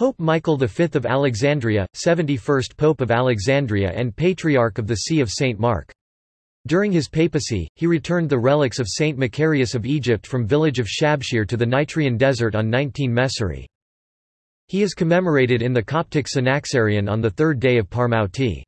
Pope Michael V of Alexandria, 71st Pope of Alexandria and Patriarch of the See of St. Mark. During his papacy, he returned the relics of Saint Macarius of Egypt from village of Shabshir to the Nitrian desert on 19 Mesori. He is commemorated in the Coptic Synaxarion on the third day of Parmouti.